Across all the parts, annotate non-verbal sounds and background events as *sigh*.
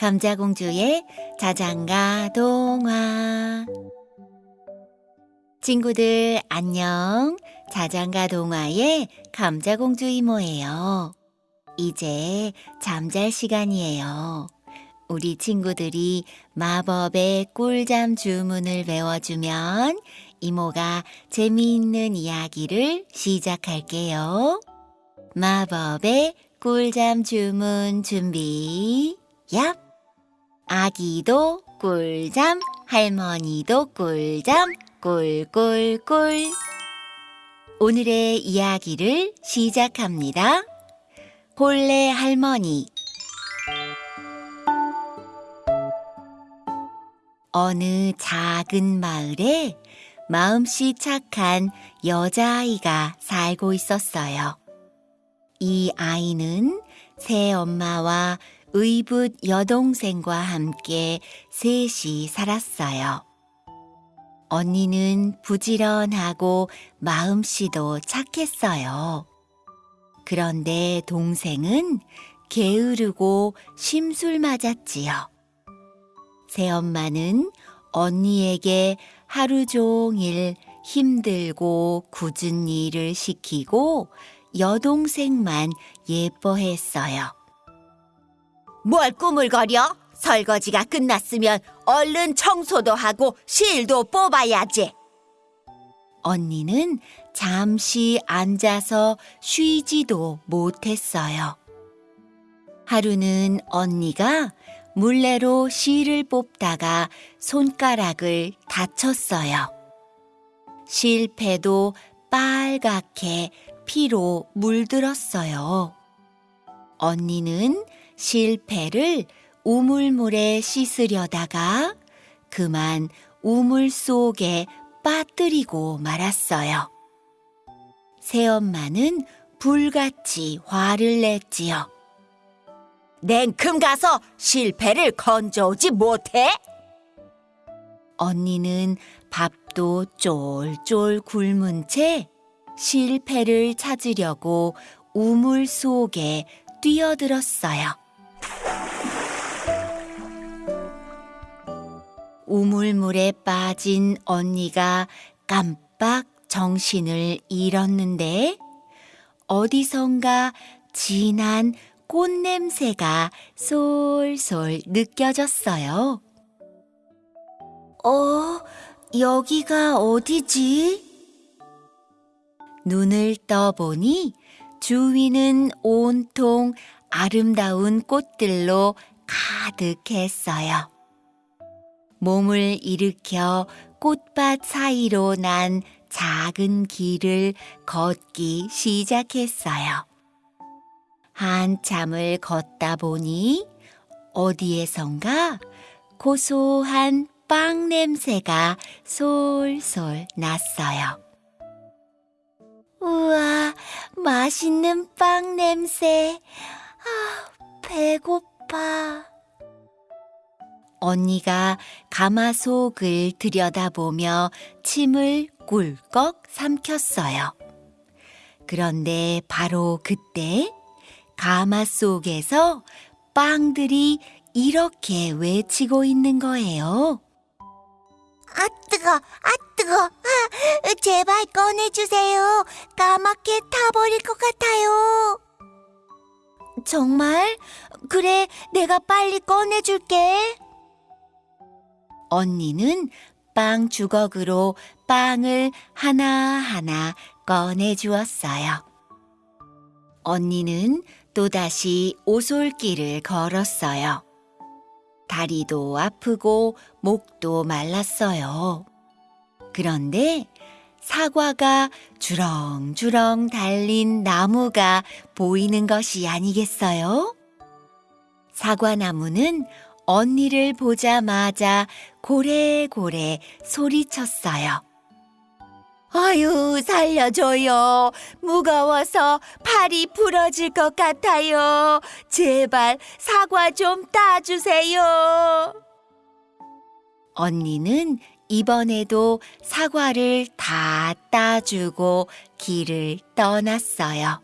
감자공주의 자장가 동화 친구들 안녕 자장가 동화의 감자공주 이모예요 이제 잠잘 시간이에요 우리 친구들이 마법의 꿀잠 주문을 외워주면 이모가 재미있는 이야기를 시작할게요. 마법의 꿀잠 주문 준비. 얍! 아기도 꿀잠, 할머니도 꿀잠, 꿀꿀꿀. 오늘의 이야기를 시작합니다. 홀레 할머니. 어느 작은 마을에 마음씨 착한 여자아이가 살고 있었어요. 이 아이는 새 엄마와 의붓 여동생과 함께 셋이 살았어요. 언니는 부지런하고 마음씨도 착했어요. 그런데 동생은 게으르고 심술 맞았지요. 새엄마는 언니에게 하루 종일 힘들고 굳은 일을 시키고 여동생만 예뻐했어요. 뭘 꾸물거려? 설거지가 끝났으면 얼른 청소도 하고 실도 뽑아야지. 언니는 잠시 앉아서 쉬지도 못했어요. 하루는 언니가 물레로 실을 뽑다가 손가락을 다쳤어요. 실패도 빨갛게 피로 물들었어요. 언니는 실패를 우물물에 씻으려다가 그만 우물 속에 빠뜨리고 말았어요. 새엄마는 불같이 화를 냈지요. 냉큼 가서 실패를 건져오지 못해? 언니는 밥도 쫄쫄 굶은 채 실패를 찾으려고 우물 속에 뛰어들었어요. 우물물에 빠진 언니가 깜빡 정신을 잃었는데 어디선가 진한 꽃냄새가 솔솔 느껴졌어요. 어, 여기가 어디지? 눈을 떠보니 주위는 온통 아름다운 꽃들로 가득했어요. 몸을 일으켜 꽃밭 사이로 난 작은 길을 걷기 시작했어요. 한참을 걷다 보니 어디에선가 고소한 빵 냄새가 솔솔 났어요. 우와, 맛있는 빵 냄새. 아, 배고파. 언니가 가마속을 들여다보며 침을 꿀꺽 삼켰어요. 그런데 바로 그때 가마 속에서 빵들이 이렇게 외치고 있는 거예요. 아 뜨거, 아 뜨거, 아, 제발 꺼내주세요. 까맣게 타버릴 것 같아요. 정말? 그래, 내가 빨리 꺼내줄게. 언니는 빵 주걱으로 빵을 하나하나 꺼내주었어요. 언니는 또다시 오솔길을 걸었어요. 다리도 아프고 목도 말랐어요. 그런데 사과가 주렁주렁 달린 나무가 보이는 것이 아니겠어요? 사과나무는 언니를 보자마자 고래고래 소리쳤어요. 아유, 살려줘요. 무거워서 팔이 부러질 것 같아요. 제발 사과 좀 따주세요. 언니는 이번에도 사과를 다 따주고 길을 떠났어요.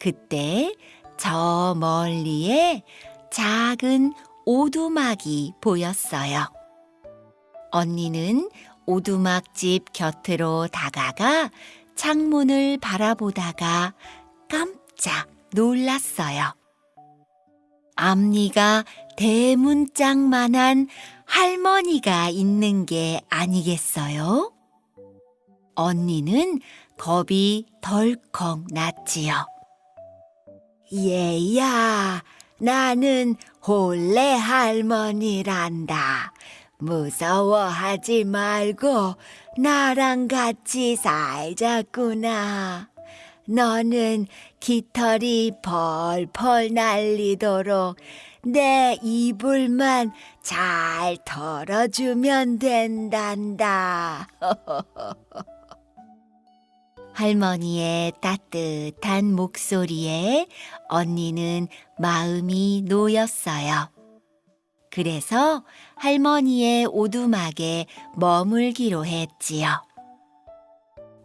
그때 저 멀리에 작은 오두막이 보였어요. 언니는 오두막집 곁으로 다가가 창문을 바라보다가 깜짝 놀랐어요. 앞니가 대문짝만한 할머니가 있는 게 아니겠어요? 언니는 겁이 덜컥 났지요. 얘야, 나는 혼례 할머니란다. 무서워하지 말고 나랑 같이 살자꾸나. 너는 깃털이 펄펄 날리도록 내 이불만 잘 털어주면 된단다. *laughs* 할머니의 따뜻한 목소리에 언니는 마음이 놓였어요. 그래서 할머니의 오두막에 머물기로 했지요.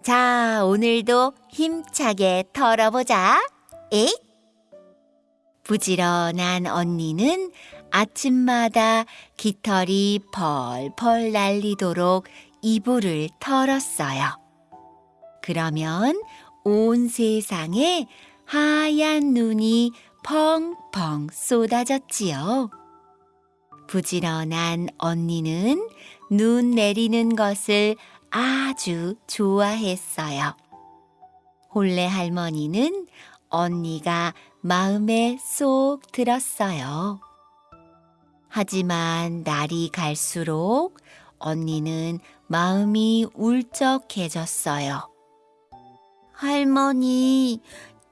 자, 오늘도 힘차게 털어보자. 에잇! 부지런한 언니는 아침마다 깃털이 펄펄 날리도록 이불을 털었어요. 그러면 온 세상에 하얀 눈이 펑펑 쏟아졌지요. 부지런한 언니는 눈 내리는 것을 아주 좋아했어요. 홀레 할머니는 언니가 마음에 쏙 들었어요. 하지만 날이 갈수록 언니는 마음이 울적해졌어요. 할머니,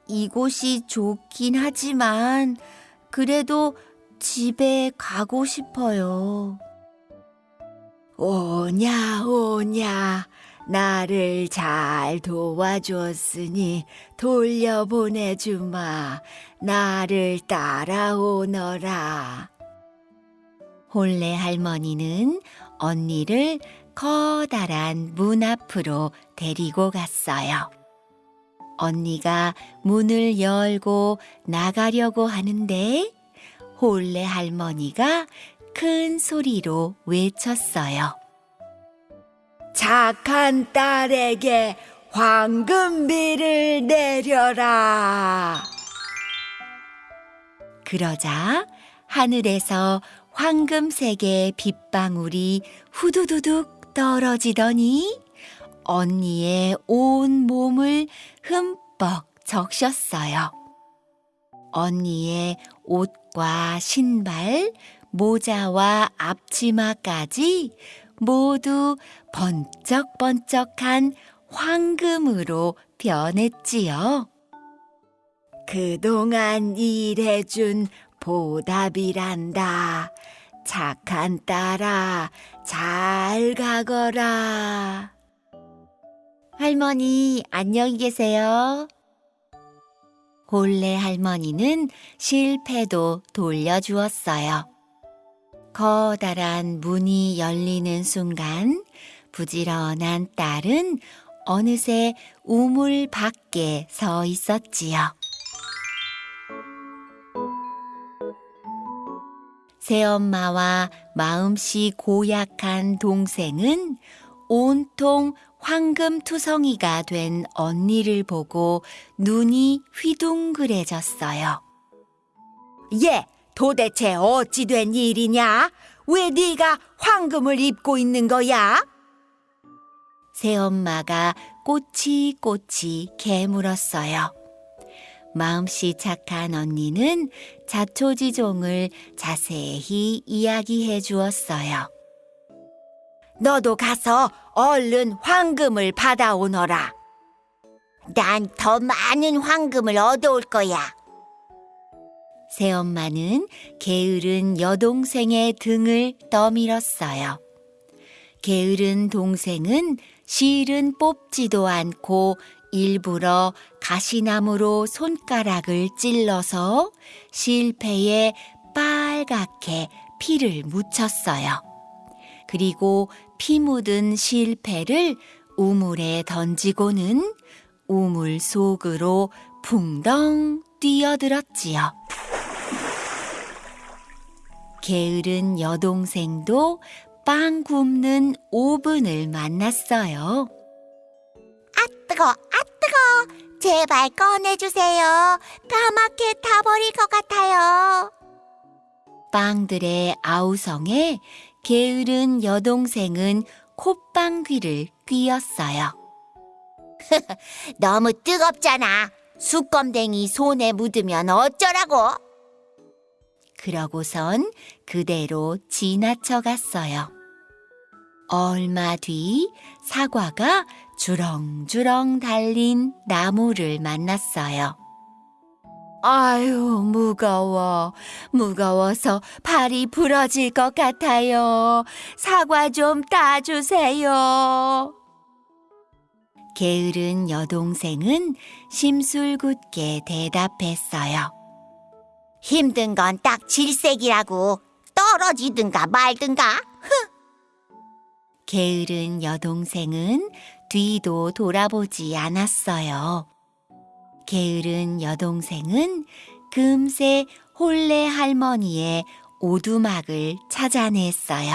이곳이 좋긴 하지만 그래도 집에 가고 싶어요. 오냐, 오냐. 나를 잘 도와줬으니 돌려보내주마. 나를 따라오너라. 홀레 할머니는 언니를 커다란 문 앞으로 데리고 갔어요. 언니가 문을 열고 나가려고 하는데 홀레 할머니가 큰 소리로 외쳤어요. 착한 딸에게 황금비를 내려라. 그러자 하늘에서 황금색의 빗방울이 후두두둑 떨어지더니 언니의 온 몸을 흠뻑 적셨어요. 언니의 옷과 신발, 모자와 앞치마까지 모두 번쩍번쩍한 황금으로 변했지요. 그동안 일해준 보답이란다. 착한 딸아, 잘 가거라. 할머니, 안녕히 계세요. 홀레 할머니는 실패도 돌려주었어요. 커다란 문이 열리는 순간 부지런한 딸은 어느새 우물 밖에 서 있었지요. 새엄마와 마음씨 고약한 동생은 온통 황금투성이가 된 언니를 보고 눈이 휘둥그레졌어요. 얘, 도대체 어찌 된 일이냐? 왜 네가 황금을 입고 있는 거야? 새엄마가 꼬치꼬치 개물었어요. 마음씨 착한 언니는 자초지종을 자세히 이야기해 주었어요. 너도 가서 얼른 황금을 받아오너라. 난 더 많은 황금을 얻어올 거야. 새엄마는 게으른 여동생의 등을 떠밀었어요. 게으른 동생은 실은 뽑지도 않고 일부러 가시나무로 손가락을 찔러서 실패에 빨갛게 피를 묻혔어요. 그리고 피 묻은 실패를 우물에 던지고는 우물 속으로 풍덩 뛰어들었지요. 게으른 여동생도 빵 굽는 오븐을 만났어요. 뜨거, 아 뜨거. 제발 꺼내주세요. 까맣게 타버릴 것 같아요. 빵들의 아우성에 게으른 여동생은 콧방 귀를 뀌었어요. *laughs* 너무 뜨겁잖아. 수껌댕이 손에 묻으면 어쩌라고? 그러고선 그대로 지나쳐 갔어요. 얼마 뒤 사과가 주렁주렁 달린 나무를 만났어요. 아유, 무거워. 무거워서 발이 부러질 것 같아요. 사과 좀 따주세요. 게으른 여동생은 심술궂게 대답했어요. 힘든 건 딱 질색이라고. 떨어지든가 말든가. 게으른 여동생은 뒤도 돌아보지 않았어요. 게으른 여동생은 금세 홀레 할머니의 오두막을 찾아냈어요.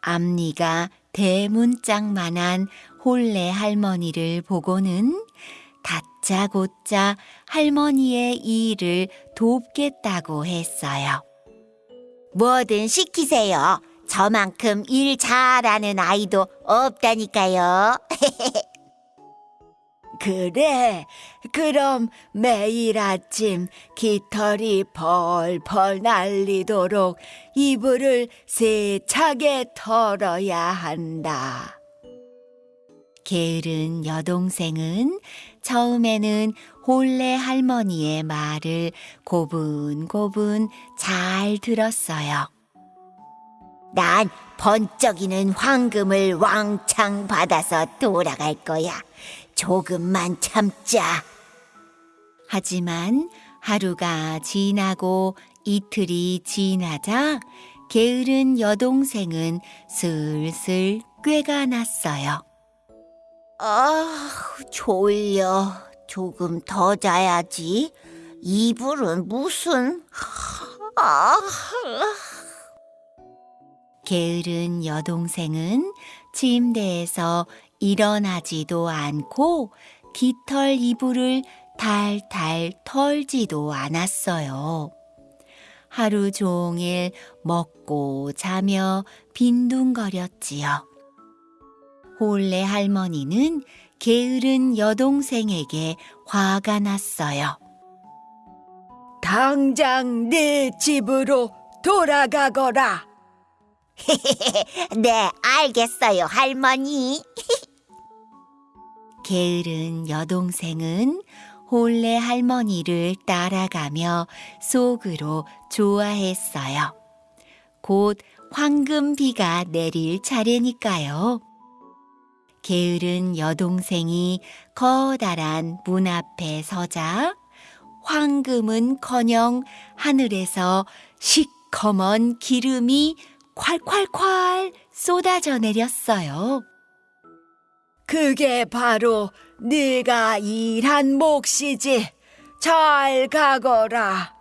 앞니가 대문짝만한 홀레 할머니를 보고는 다짜고짜 할머니의 일을 돕겠다고 했어요. 뭐든 시키세요. 저만큼 일 잘하는 아이도 없다니까요. *laughs* 그래, 그럼 매일 아침 깃털이 펄펄 날리도록 이불을 세차게 털어야 한다. 게으른 여동생은 처음에는 홀레 할머니의 말을 고분고분 잘 들었어요. 난 번쩍이는 황금을 왕창 받아서 돌아갈 거야. 조금만 참자. 하지만 하루가 지나고 이틀이 지나자 게으른 여동생은 슬슬 꾀가 났어요. 아, 졸려. 조금 더 자야지. 이불은 무슨... 아, *laughs* 게으른 여동생은 침대에서 일어나지도 않고 깃털 이불을 탈탈 털지도 않았어요. 하루 종일 먹고 자며 빈둥거렸지요. 홀레 할머니는 게으른 여동생에게 화가 났어요. 당장 내 집으로 돌아가거라. *laughs* 네, 알겠어요, 할머니. *laughs* 게으른 여동생은 홀레 할머니를 따라가며 속으로 좋아했어요. 곧 황금비가 내릴 차례니까요. 게으른 여동생이 커다란 문 앞에 서자 황금은커녕 하늘에서 시커먼 기름이 콸콸콸 쏟아져 내렸어요. 그게 바로 네가 일한 몫이지. 잘 가거라.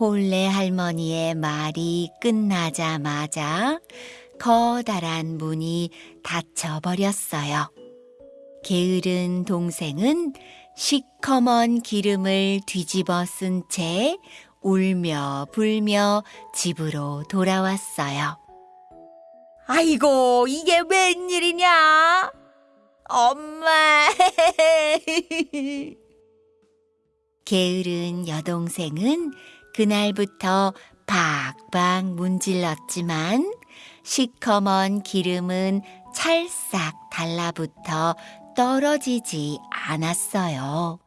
홀레 할머니의 말이 끝나자마자 커다란 문이 닫혀버렸어요. 게으른 동생은 시커먼 기름을 뒤집어 쓴 채 울며 불며 집으로 돌아왔어요. 아이고, 이게 웬일이냐? 엄마! *laughs* 게으른 여동생은 그날부터 박박 문질렀지만 시커먼 기름은 찰싹 달라붙어 떨어지지 않았어요.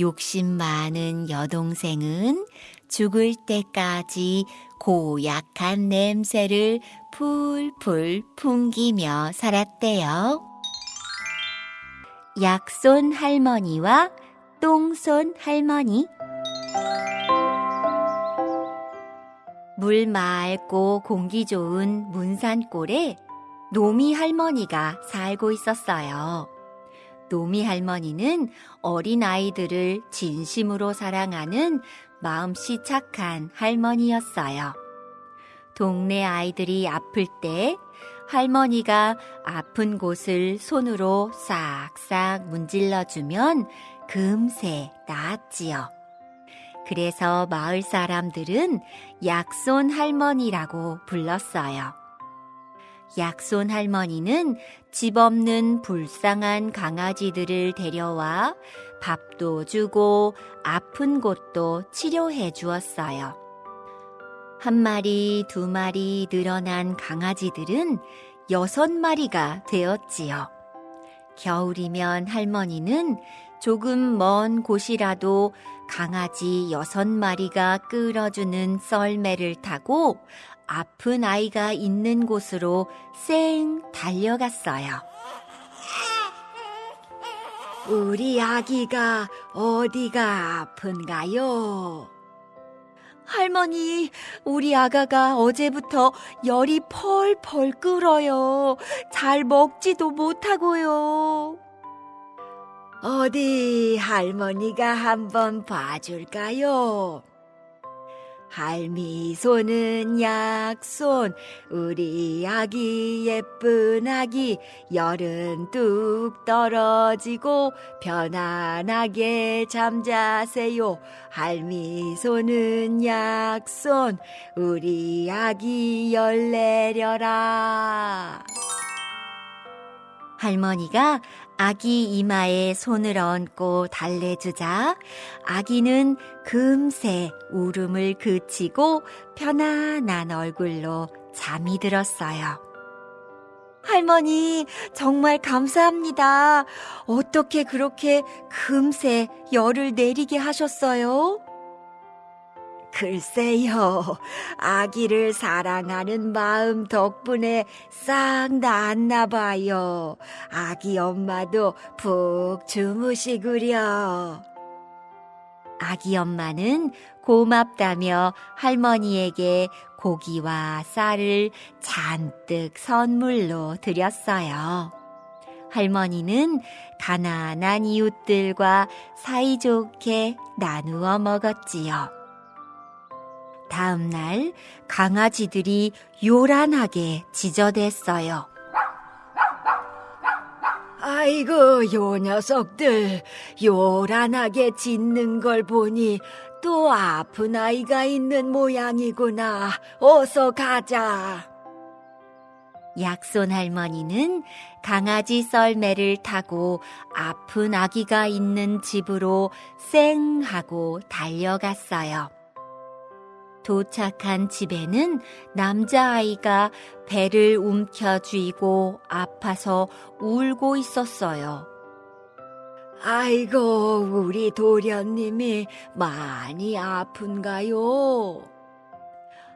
욕심 많은 여동생은 죽을 때까지 고약한 냄새를 풀풀 풍기며 살았대요. 약손 할머니와 똥손 할머니 물 맑고 공기 좋은 문산골에 노미 할머니가 살고 있었어요. 노미 할머니는 어린 아이들을 진심으로 사랑하는 마음씨 착한 할머니였어요. 동네 아이들이 아플 때 할머니가 아픈 곳을 손으로 싹싹 문질러 주면 금세 나았지요. 그래서 마을 사람들은 약손 할머니라고 불렀어요. 약손 할머니는 집 없는 불쌍한 강아지들을 데려와 밥도 주고 아픈 곳도 치료해 주었어요. 한 마리, 두 마리 늘어난 강아지들은 여섯 마리가 되었지요. 겨울이면 할머니는 조금 먼 곳이라도 강아지 여섯 마리가 끌어주는 썰매를 타고 아픈 아이가 있는 곳으로 쌩 달려갔어요. 우리 아기가 어디가 아픈가요? 할머니, 우리 아가가 어제부터 열이 펄펄 끓어요. 잘 먹지도 못하고요. 어디 할머니가 한번 봐줄까요? 할미 손은 약손 우리 아기 예쁜 아기. 열은 뚝 떨어지고 편안하게 잠자세요. 할미 손은 약손 우리 아기 열 내려라. 할머니가 아기 이마에 손을 얹고 달래주자 아기는 금세 울음을 그치고 편안한 얼굴로 잠이 들었어요. 할머니, 정말 감사합니다. 어떻게 그렇게 금세 열을 내리게 하셨어요? 글쎄요, 아기를 사랑하는 마음 덕분에 싹 나았나 봐요. 아기 엄마도 푹 주무시구려. 아기 엄마는 고맙다며 할머니에게 고기와 쌀을 잔뜩 선물로 드렸어요. 할머니는 가난한 이웃들과 사이좋게 나누어 먹었지요. 다음 날 강아지들이 요란하게 지저댔어요. 아이고, 요 녀석들 요란하게 짖는 걸 보니 또 아픈 아이가 있는 모양이구나. 어서 가자. 약손 할머니는 강아지 썰매를 타고 아픈 아기가 있는 집으로 쌩 하고 달려갔어요. 도착한 집에는 남자아이가 배를 움켜쥐고 아파서 울고 있었어요. 아이고, 우리 도련님이 많이 아픈가요?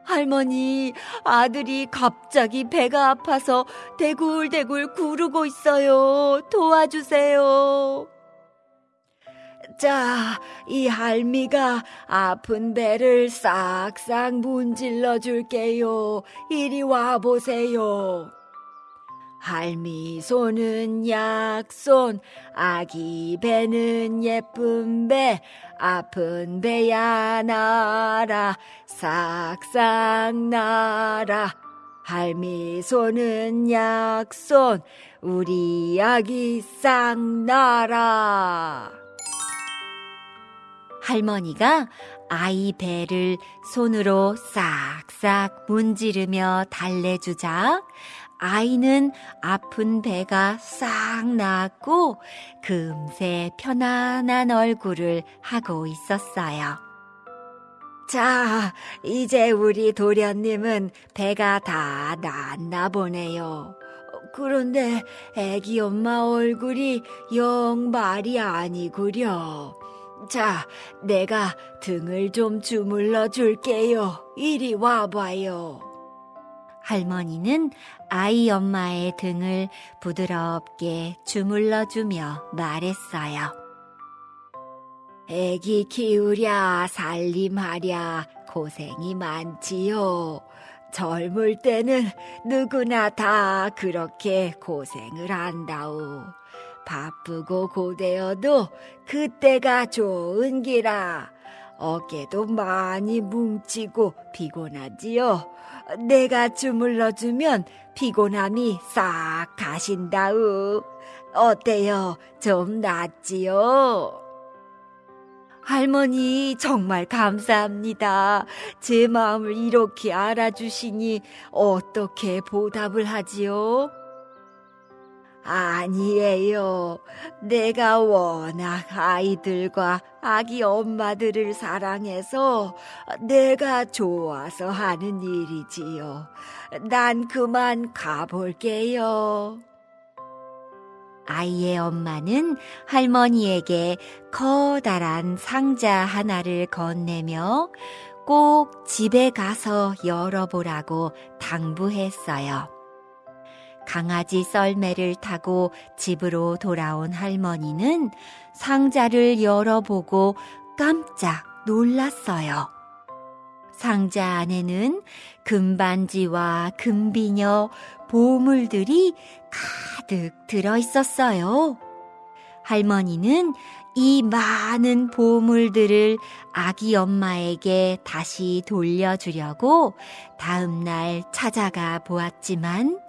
할머니, 아들이 갑자기 배가 아파서 대굴대굴 구르고 있어요. 도와주세요. 자, 이 할미가 아픈 배를 싹싹 문질러 줄게요. 이리 와 보세요. 할미 손은 약손, 아기 배는 예쁜 배, 아픈 배야 나라, 싹싹 나라. 할미 손은 약손, 우리 아기 싹 나라. 할머니가 아이 배를 손으로 싹싹 문지르며 달래주자 아이는 아픈 배가 싹 나았고 금세 편안한 얼굴을 하고 있었어요. 자, 이제 우리 도련님은 배가 다 나았나 보네요. 그런데 애기 엄마 얼굴이 영 말이 아니구려. 자, 내가 등을 좀 주물러 줄게요. 이리 와봐요. 할머니는 아이 엄마의 등을 부드럽게 주물러 주며 말했어요. 애기 키우랴, 살림하랴, 고생이 많지요. 젊을 때는 누구나 다 그렇게 고생을 한다오. 바쁘고 고되어도 그때가 좋은 기라. 어깨도 많이 뭉치고 피곤하지요. 내가 주물러주면 피곤함이 싹 가신다우. 어때요? 좀 낫지요? 할머니, 정말 감사합니다. 제 마음을 이렇게 알아주시니 어떻게 보답을 하지요? 아니에요. 내가 워낙 아이들과 아기 엄마들을 사랑해서 내가 좋아서 하는 일이지요. 난 그만 가볼게요. 아이의 엄마는 할머니에게 커다란 상자 하나를 건네며 꼭 집에 가서 열어보라고 당부했어요. 강아지 썰매를 타고 집으로 돌아온 할머니는 상자를 열어보고 깜짝 놀랐어요. 상자 안에는 금반지와 금비녀, 보물들이 가득 들어 있었어요. 할머니는 이 많은 보물들을 아기 엄마에게 다시 돌려주려고 다음날 찾아가 보았지만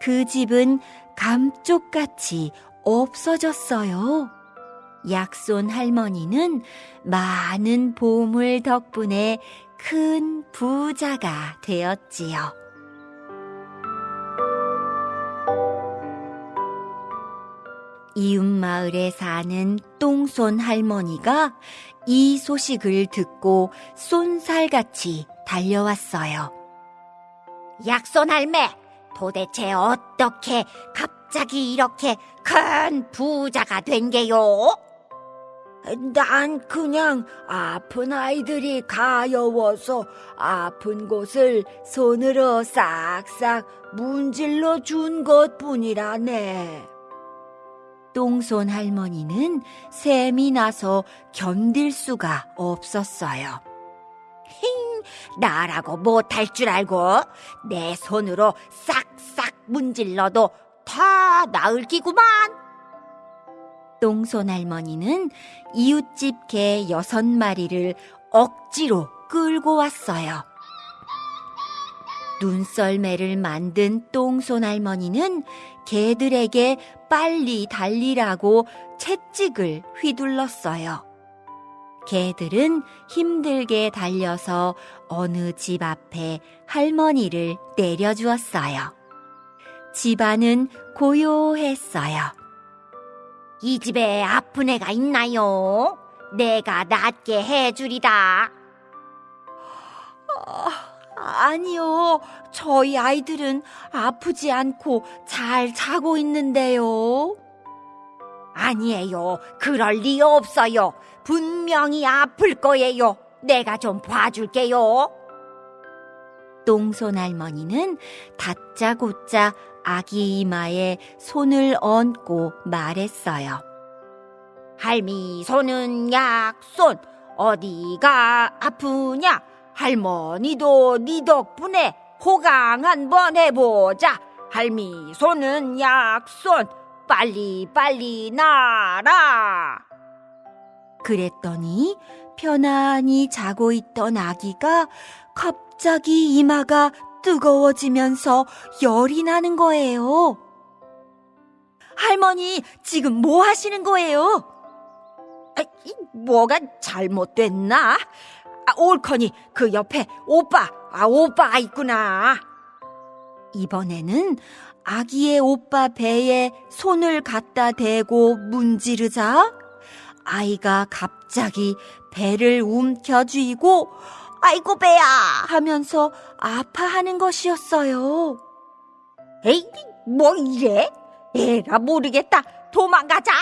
그 집은 감쪽같이 없어졌어요. 약손 할머니는 많은 보물 덕분에 큰 부자가 되었지요. 이웃 마을에 사는 똥손 할머니가 이 소식을 듣고 쏜살같이 달려왔어요. 약손 할매, 도대체 어떻게 갑자기 이렇게 큰 부자가 된 게요? 난 그냥 아픈 아이들이 가여워서 아픈 곳을 손으로 싹싹 문질러 준 것 뿐이라네. 똥손 할머니는 샘이 나서 견딜 수가 없었어요. 나라고 못할 줄 알고 내 손으로 싹싹 문질러도 다 나을 기구만. 똥손 할머니는 이웃집 개 여섯 마리를 억지로 끌고 왔어요. 눈썰매를 만든 똥손 할머니는 개들에게 빨리 달리라고 채찍을 휘둘렀어요. 개들은 힘들게 달려서 어느 집 앞에 할머니를 내려주었어요. 집안은 고요했어요. 이 집에 아픈 애가 있나요? 내가 낫게 해주리다. 아니요, 저희 아이들은 아프지 않고 잘 자고 있는데요. 아니에요. 그럴 리 없어요. 분명히 아플 거예요. 내가 좀 봐줄게요. 똥손 할머니는 다짜고짜 아기 이마에 손을 얹고 말했어요. 할미 손은 약손. 어디가 아프냐? 할머니도 네 덕분에 호강 한번 해보자. 할미 손은 약손. 빨리 빨리 나라. 그랬더니 편안히 자고 있던 아기가 갑자기 이마가 뜨거워지면서 열이 나는 거예요. 할머니, 지금 뭐 하시는 거예요? 아, 이, 뭐가 잘못됐나? 아, 옳거니 그 옆에 오빠, 아 오빠가 있구나. 이번에는 아기의 오빠 배에 손을 갖다 대고 문지르자 아이가 갑자기 배를 움켜쥐고 아이고 배야 하면서 아파하는 것이었어요. 에이, 뭐 이래? 에라 모르겠다. 도망가자.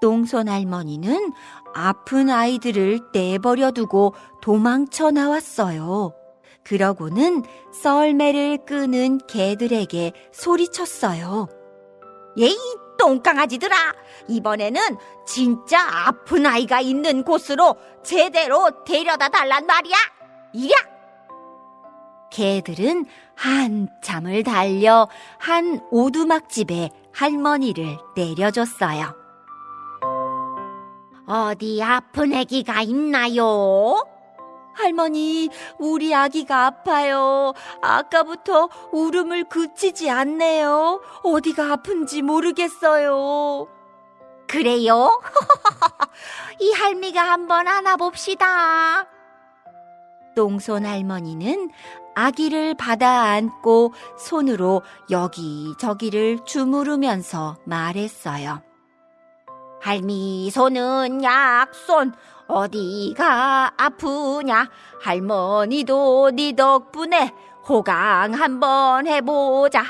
똥손 할머니는 아픈 아이들을 내버려 두고 도망쳐 나왔어요. 그러고는 썰매를 끄는 개들에게 소리쳤어요. 예이, 똥강아지들아. 이번에는 진짜 아픈 아이가 있는 곳으로 제대로 데려다 달란 말이야. 이랴. 개들은 한참을 달려 한 오두막집에 할머니를 내려줬어요. 어디 아픈 애기가 있나요? 할머니, 우리 아기가 아파요. 아까부터 울음을 그치지 않네요. 어디가 아픈지 모르겠어요. 그래요? *laughs* 이 할미가 한번 안아봅시다. 똥손 할머니는 아기를 받아 안고 손으로 여기저기를 주무르면서 말했어요. 할미 손은 약손 어디가 아프냐? 할머니도 네 덕분에 호강 한번 해보자.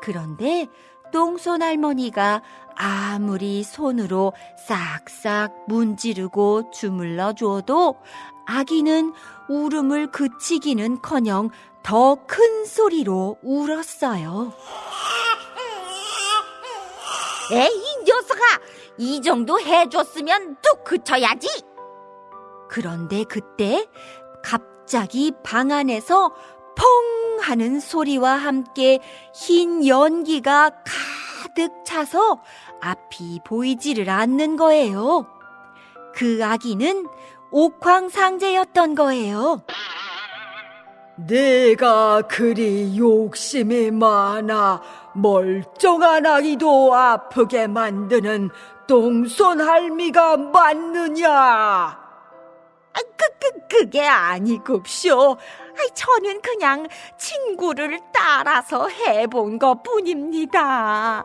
그런데 똥손 할머니가 아무리 손으로 싹싹 문지르고 주물러 줘도 아기는 울음을 그치기는 커녕 더 큰 소리로 울었어요. *laughs* 에이 이 녀석아 이 정도 해줬으면 뚝 그쳐야지 그런데 그때 갑자기 방 안에서 펑 하는 소리와 함께 흰 연기가 가득 차서 앞이 보이지를 않는 거예요. 그 아기는 옥황상제였던 거예요. 내가 그리 욕심이 많아 멀쩡한 아기도 아프게 만드는 똥손 할미가 맞느냐? 아, 그, 그, 그게 아니굽쇼 아이, 저는 그냥 친구를 따라서 해본 것 뿐입니다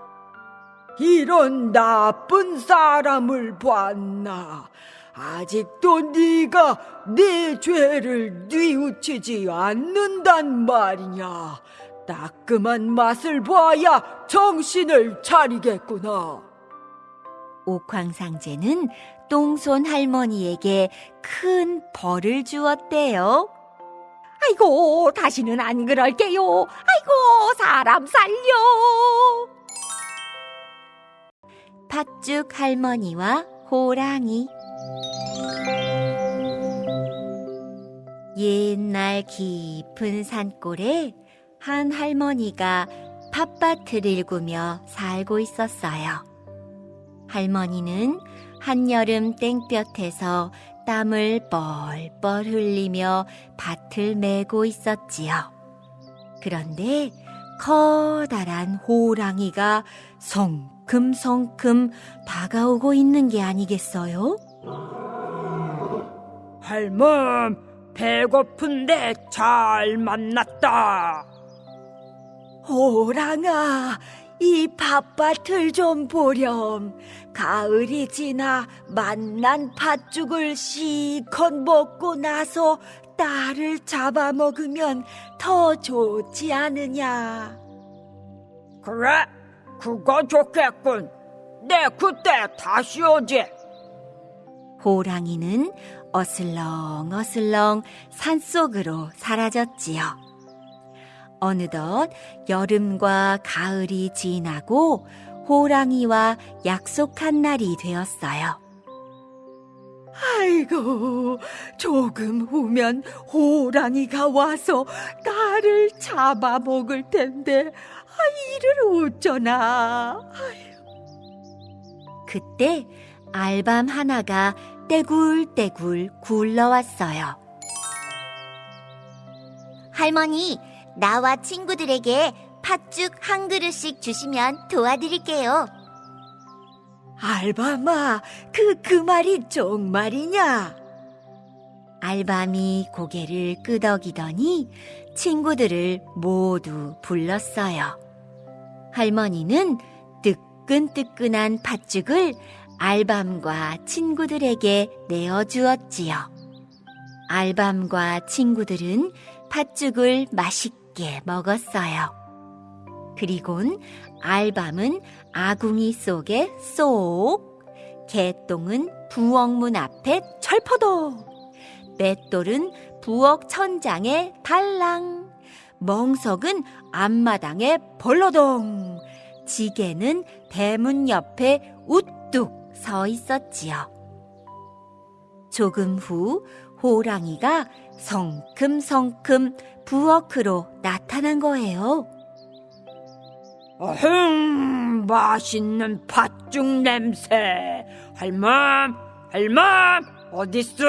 이런 나쁜 사람을 봤나? 아직도 네가 네 죄를 뉘우치지 않는단 말이냐? 따끔한 맛을 봐야 정신을 차리겠구나. 옥황상제는 똥손 할머니에게 큰 벌을 주었대요. 아이고 다시는 안 그럴게요 아이고 사람 살려 팥죽 할머니와 호랑이 옛날 깊은 산골에 한 할머니가 팥밭을 일구며 살고 있었어요. 할머니는 한여름 땡볕에서 땀을 뻘뻘 흘리며 밭을 메고 있었지요. 그런데 커다란 호랑이가 성큼성큼 다가오고 있는 게 아니겠어요? 할멈, 배고픈데 잘 만났다. 호랑아, 이 밭밭을 좀 보렴. 가을이 지나 만난 팥죽을 실컷 먹고 나서 딸을 잡아먹으면 더 좋지 않으냐. 그래, 그거 좋겠군. 내 그때 다시 오지. 호랑이는 어슬렁어슬렁 산속으로 사라졌지요. 어느덧 여름과 가을이 지나고 호랑이와 약속한 날이 되었어요. 아이고, 조금 후면 호랑이가 와서 나를 잡아먹을 텐데, 아, 이를 어쩌나. 그때 알밤 하나가 떼굴떼굴 굴러왔어요. 할머니 나와 친구들에게 팥죽 한 그릇씩 주시면 도와드릴게요 알밤아, 그, 그 말이 정말이냐? 알밤이 고개를 끄덕이더니 친구들을 모두 불렀어요. 할머니는 뜨끈뜨끈한 팥죽을 알밤과 친구들에게 내어주었지요. 알밤과 친구들은 팥죽을 맛있게 먹었어요. 그리곤 알밤은 아궁이 속에 쏙, 개똥은 부엌문 앞에 철퍼덕, 맷돌은 부엌 천장에 달랑, 멍석은 앞마당에 벌러덩, 지게는 대문 옆에 우뚝 서 있었지요. 조금 후 호랑이가 성큼성큼 부엌으로 나타난 거예요. 어흥, 맛있는 팥죽 냄새. 할멈, 할멈, 어딨어?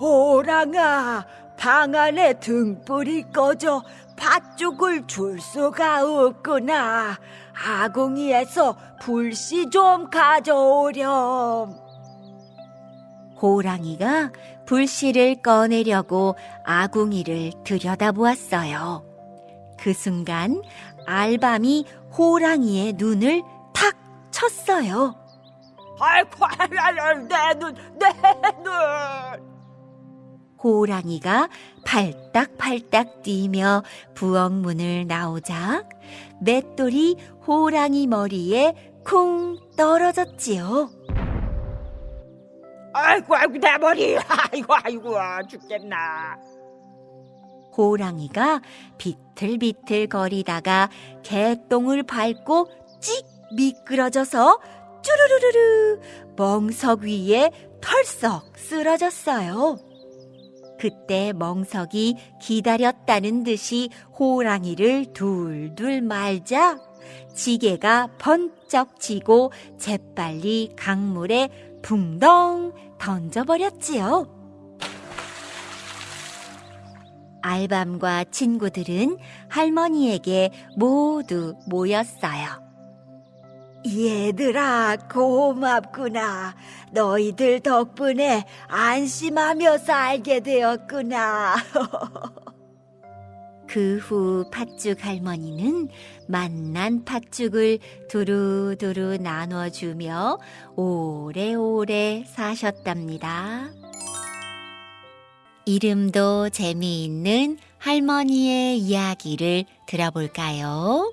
호랑아, 방 안에 등불이 꺼져 팥죽을 줄 수가 없구나. 아궁이에서 불씨 좀 가져오렴. 호랑이가 불씨를 꺼내려고 아궁이를 들여다보았어요. 그 순간 알밤이 호랑이의 눈을 탁 쳤어요. 아이고, 내 눈, 내 눈. 호랑이가 팔딱팔딱 뛰며 부엌 문을 나오자 맷돌이 호랑이 머리에 쿵 떨어졌지요. 아이고, 아이고, 내 머리. *laughs* 아이고, 아이고, 죽겠나. 호랑이가 비틀비틀 거리다가 개똥을 밟고 찍 미끄러져서 쭈루루루루 멍석 위에 털썩 쓰러졌어요. 그때 멍석이 기다렸다는 듯이 호랑이를 둘둘 말자 지게가 번쩍 지고 재빨리 강물에 붕덩 던져버렸지요. 알밤과 친구들은 할머니에게 모두 모였어요. 얘들아, 고맙구나. 너희들 덕분에 안심하며 살게 되었구나. *laughs* 그 후 팥죽 할머니는 만난 팥죽을 두루두루 나눠주며 오래오래 사셨답니다. 이름도 재미있는 할머니의 이야기를 들어볼까요?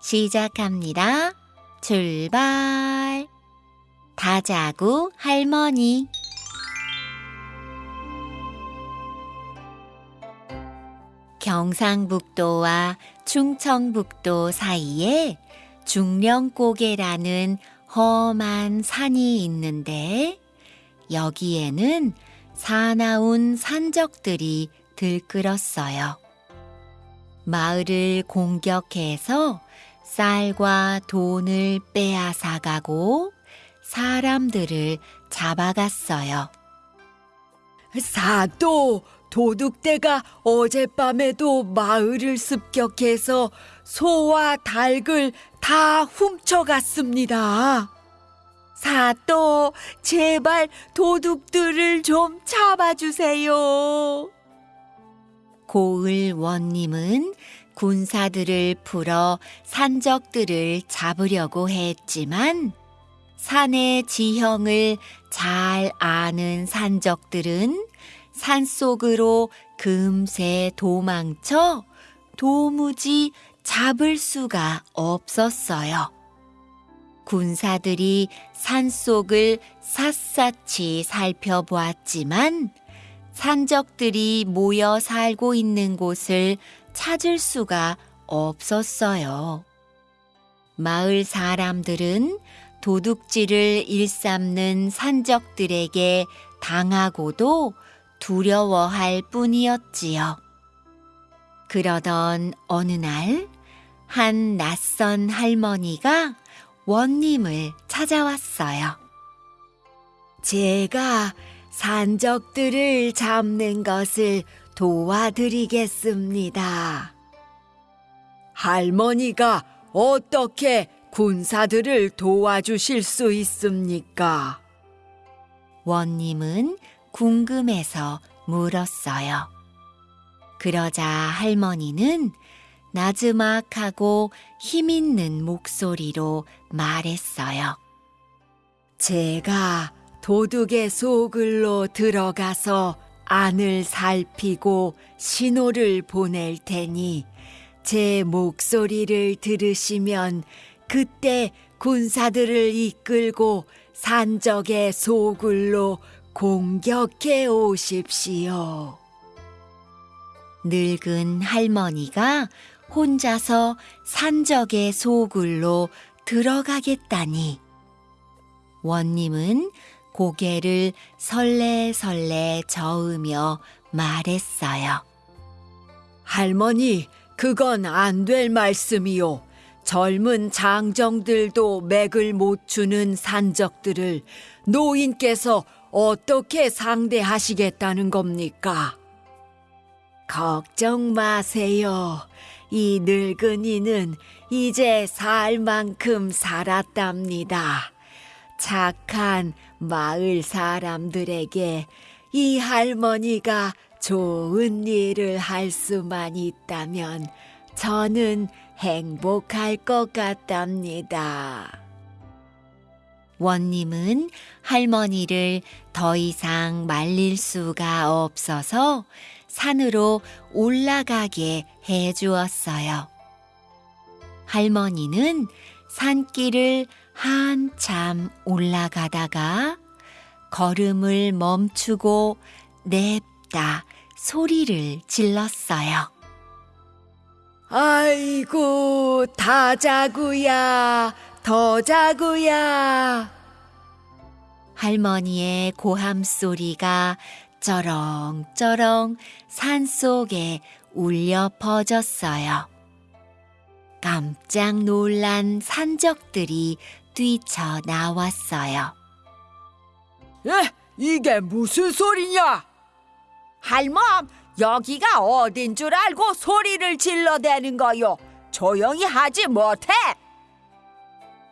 시작합니다. 출발! 다자구 할머니. 경상북도와 충청북도 사이에 중령고개라는 험한 산이 있는데 여기에는 사나운 산적들이 들끓었어요. 마을을 공격해서 쌀과 돈을 빼앗아 가고 사람들을 잡아갔어요. 사또 도둑대가 어젯밤에도 마을을 습격해서 소와 닭을 다 훔쳐갔습니다. 사또 제발 도둑들을 좀 잡아주세요. 고을 원님은 군사들을 풀어 산적들을 잡으려고 했지만 산의 지형을 잘 아는 산적들은 산속으로 금세 도망쳐 도무지 잡을 수가 없었어요. 군사들이 산속을 샅샅이 살펴보았지만 산적들이 모여 살고 있는 곳을 찾을 수가 없었어요. 마을 사람들은 도둑질을 일삼는 산적들에게 당하고도 두려워할 뿐이었지요. 그러던 어느 날, 한 낯선 할머니가 원님을 찾아왔어요. 제가 산적들을 잡는 것을 도와드리겠습니다. 할머니가 어떻게 군사들을 도와주실 수 있습니까? 원님은 궁금해서 물었어요. 그러자 할머니는 나즈막하고 힘있는 목소리로 말했어요. 제가 도둑의 소굴로 들어가서 안을 살피고 신호를 보낼 테니 제 목소리를 들으시면 그때 군사들을 이끌고 산적의 소굴로 공격해 오십시오. 늙은 할머니가 혼자서 산적의 소굴로 들어가겠다니. 원님은 고개를 설레설레 저으며 말했어요. 할머니, 그건 안 될 말씀이요. 젊은 장정들도 맥을 못 추는 산적들을 노인께서 어떻게 상대하시겠다는 겁니까? 걱정 마세요. 이 늙은이는 이제 살 만큼 살았답니다. 착한 마을 사람들에게 이 할머니가 좋은 일을 할 수만 있다면 저는 행복할 것 같답니다. 원님은 할머니를 더 이상 말릴 수가 없어서 산으로 올라가게 해 주었어요. 할머니는 산길을 한참 올라가다가 걸음을 멈추고 냅다 소리를 질렀어요. 아이고, 다 자구야, 더 자구야. 할머니의 고함 소리가 쩌렁쩌렁 산 속에 울려 퍼졌어요. 깜짝 놀란 산적들이 뛰쳐 나왔어요. 에, 이게 무슨 소리냐? 할멈, 여기가 어딘 줄 알고 소리를 질러대는 거요. 조용히 하지 못해.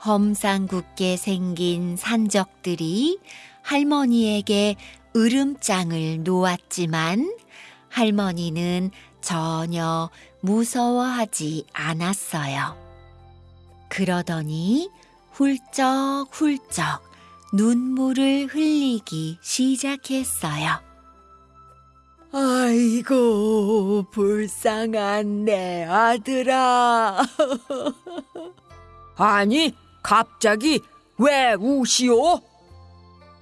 험상궂게 생긴 산적들이 할머니에게 으름장을 놓았지만 할머니는 전혀 무서워하지 않았어요. 그러더니 훌쩍훌쩍 눈물을 흘리기 시작했어요. 아이고, 불쌍한 내 아들아. *laughs* 아니, 갑자기 왜 우시오?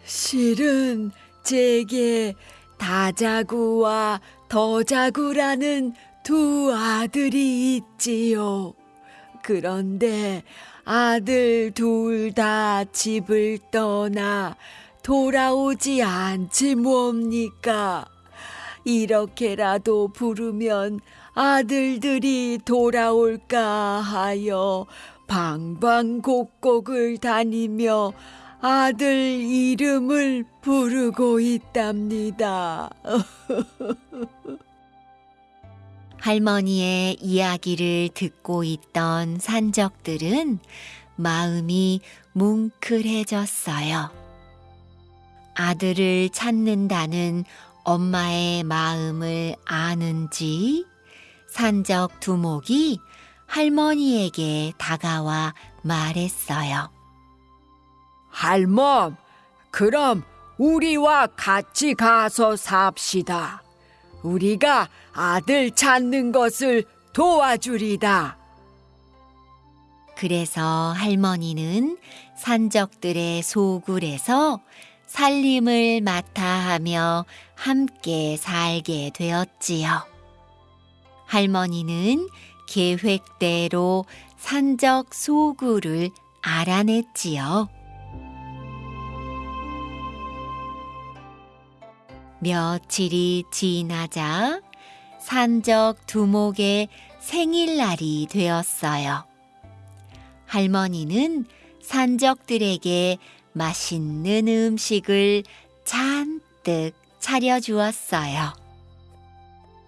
실은 제게 다자구와 더자구라는 두 아들이 있지요. 그런데 아들 둘 다 집을 떠나 돌아오지 않지 뭡니까? 이렇게라도 부르면 아들들이 돌아올까 하여 방방곡곡을 다니며 아들 이름을 부르고 있답니다. *laughs* 할머니의 이야기를 듣고 있던 산적들은 마음이 뭉클해졌어요. 아들을 찾는다는 엄마의 마음을 아는지 산적 두목이 할머니에게 다가와 말했어요. 할멈, 그럼 우리와 같이 가서 삽시다. 우리가 아들 찾는 것을 도와주리다. 그래서 할머니는 산적들의 소굴에서 살림을 맡아 하며 함께 살게 되었지요. 할머니는 계획대로 산적 소굴을 알아냈지요. 며칠이 지나자 산적 두목의 생일날이 되었어요. 할머니는 산적들에게 맛있는 음식을 잔뜩 차려주었어요.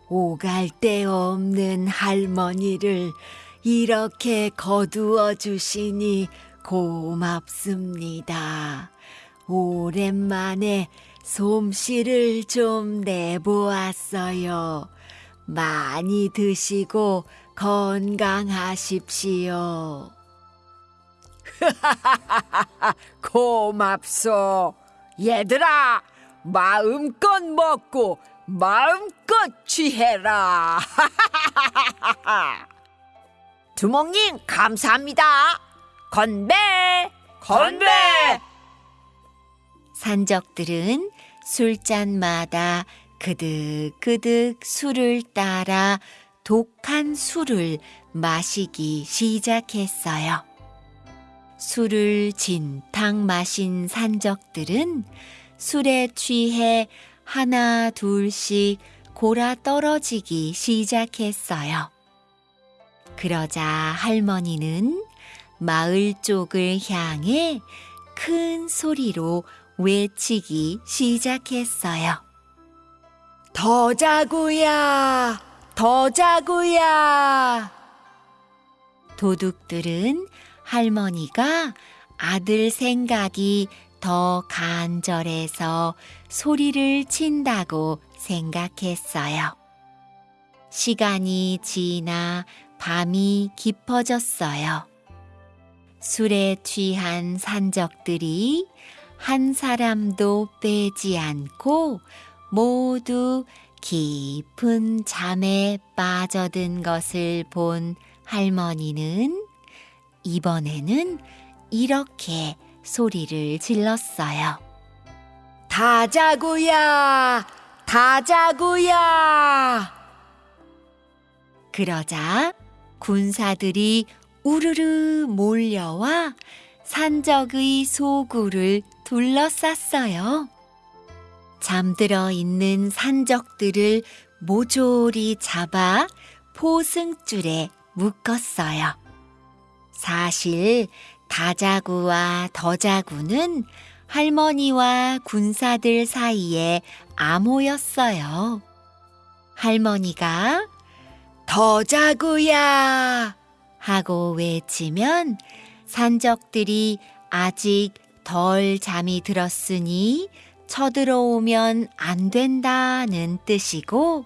오갈 데 없는 할머니를 이렇게 거두어 주시니 고맙습니다. 오랜만에 솜씨를 좀 내보았어요. 많이 드시고 건강하십시오. *laughs* 고맙소. 얘들아, 마음껏 먹고 마음껏 취해라. *laughs* 두목님, 감사합니다. 건배! 건배! 산적들은 술잔마다 그득그득 술을 따라 독한 술을 마시기 시작했어요. 술을 진탕 마신 산적들은 술에 취해 하나 둘씩 골아 떨어지기 시작했어요. 그러자 할머니는 마을 쪽을 향해 큰 소리로 외치기 시작했어요. 더 자구야, 더 자구야. 도둑들은 할머니가 아들 생각이 더 간절해서 소리를 친다고 생각했어요. 시간이 지나 밤이 깊어졌어요. 술에 취한 산적들이 한 사람도 빼지 않고 모두 깊은 잠에 빠져든 것을 본 할머니는 이번에는 이렇게 소리를 질렀어요. 다 자구야, 다 자구야. 그러자 군사들이 우르르 몰려와 산적의 소굴을 둘러쌌어요. 잠들어 있는 산적들을 모조리 잡아 포승줄에 묶었어요. 사실 다자구와 더자구는 할머니와 군사들 사이에 암호였어요. 할머니가 더 자구야. 하고 외치면 산적들이 아직 덜 잠이 들었으니 쳐들어오면 안 된다는 뜻이고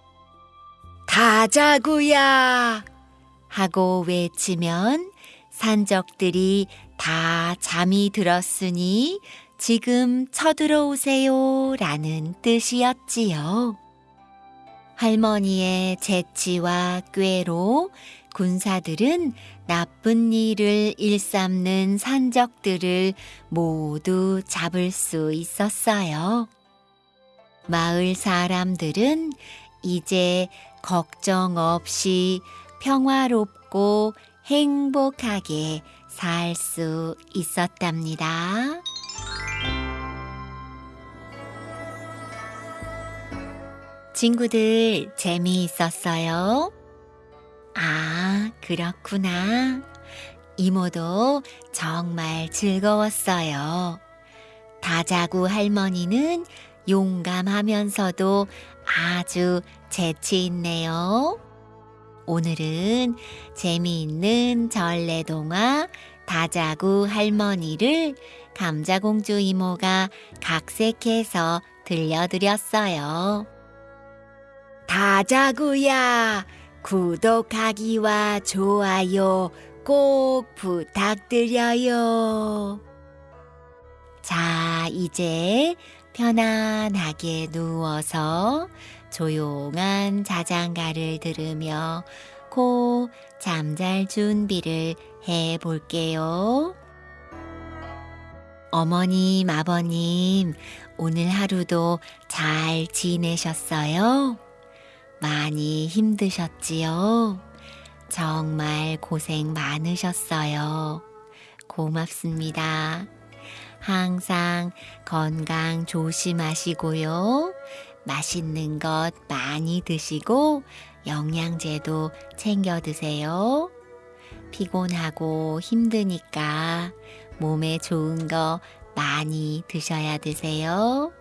다 자구야. 하고 외치면 산적들이 다 잠이 들었으니 지금 쳐들어오세요 라는 뜻이었지요. 할머니의 재치와 꾀로 군사들은 나쁜 일을 일삼는 산적들을 모두 잡을 수 있었어요. 마을 사람들은 이제 걱정 없이 평화롭고 행복하게 살 수 있었답니다. 친구들 재미있었어요? 아, 그렇구나. 이모도 정말 즐거웠어요. 다자구 할머니는 용감하면서도 아주 재치 있네요. 오늘은 재미있는 전래동화 다자구 할머니를 감자공주 이모가 각색해서 들려드렸어요. 다 자구야. 구독하기와 좋아요 꼭 부탁드려요. 자, 이제 편안하게 누워서 조용한 자장가를 들으며 코 잠잘 준비를 해 볼게요. 어머님, 아버님, 오늘 하루도 잘 지내셨어요? 많이 힘드셨지요? 정말 고생 많으셨어요. 고맙습니다. 항상 건강 조심하시고요. 맛있는 것 많이 드시고 영양제도 챙겨 드세요. 피곤하고 힘드니까 몸에 좋은 거 많이 드셔야 드세요.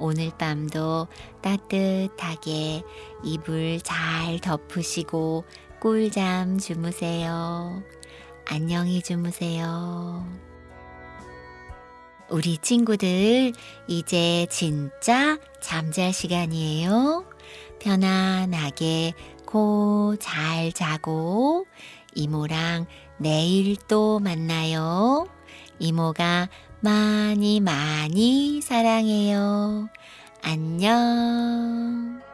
오늘 밤도 따뜻하게 이불 잘 덮으시고 꿀잠 주무세요. 안녕히 주무세요. 우리 친구들, 이제 진짜 잠잘 시간이에요. 편안하게 코 잘 자고, 이모랑 내일 또 만나요. 이모가 많이 많이 사랑해요. 안녕.